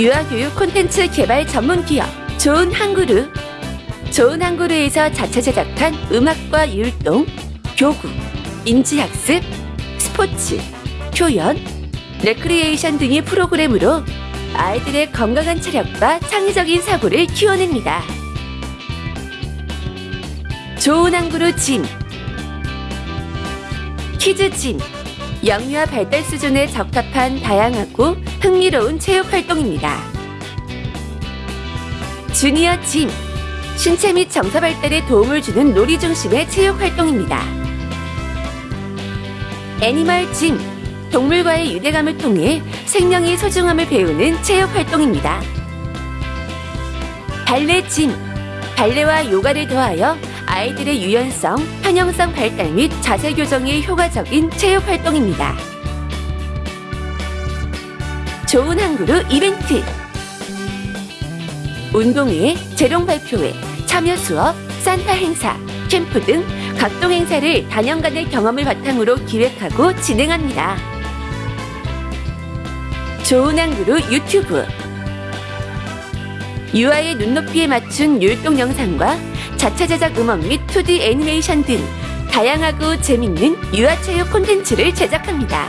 유아교육 콘텐츠 개발 전문 기업 좋은 한그루. 좋은 한그루에서 자체 제작한 음악과 율동, 교구, 인지학습, 스포츠, 표현, 레크리에이션 등의 프로그램으로 아이들의 건강한 체력과 창의적인 사고를 키워냅니다. 좋은 한그루 짐 키즈 짐 영유아 발달 수준에 적합한 다양하고 흥미로운 체육 활동입니다. 주니어 짐 신체 및 정서 발달에 도움을 주는 놀이 중심의 체육 활동입니다. 애니멀 짐 동물과의 유대감을 통해 생명의 소중함을 배우는 체육 활동입니다. 발레 짐 발레와 요가를 더하여 아이들의 유연성, 편형성 발달 및 자세 교정에 효과적인 체육 활동입니다. 좋은 한그루 이벤트 운동회, 재롱 발표회, 참여 수업, 산타 행사, 캠프 등 각종 행사를 단연간의 경험을 바탕으로 기획하고 진행합니다. 좋은 한그루 유튜브 유아의 눈높이에 맞춘 율동 영상과 자체 제작 음원 및 2D 애니메이션 등 다양하고 재밌는 유아체육 콘텐츠를 제작합니다.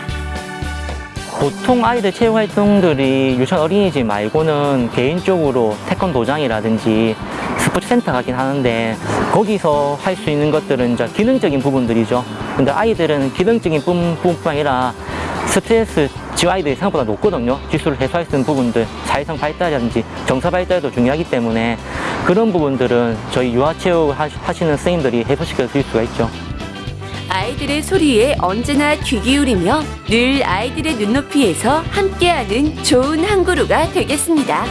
보통 아이들 체육 활동들이 유치원 어린이집 말고는 개인적으로 태권도장이라든지 스포츠 센터 가긴 하는데 거기서 할 수 있는 것들은 이제 기능적인 부분들이죠. 근데 아이들은 기능적인 부분뿐 아니라 스트레스 아이들이 생각보다 높거든요. 지수를 해소할 수 있는 부분들, 사회성 발달이라든지 정서 발달도 중요하기 때문에 그런 부분들은 저희 유아체육 하- 하시는 선생님들이 해소시켜 드릴 수가 있죠. 아이들의 소리에 언제나 귀 기울이며 늘 아이들의 눈높이에서 함께하는 좋은 한 그루가 되겠습니다.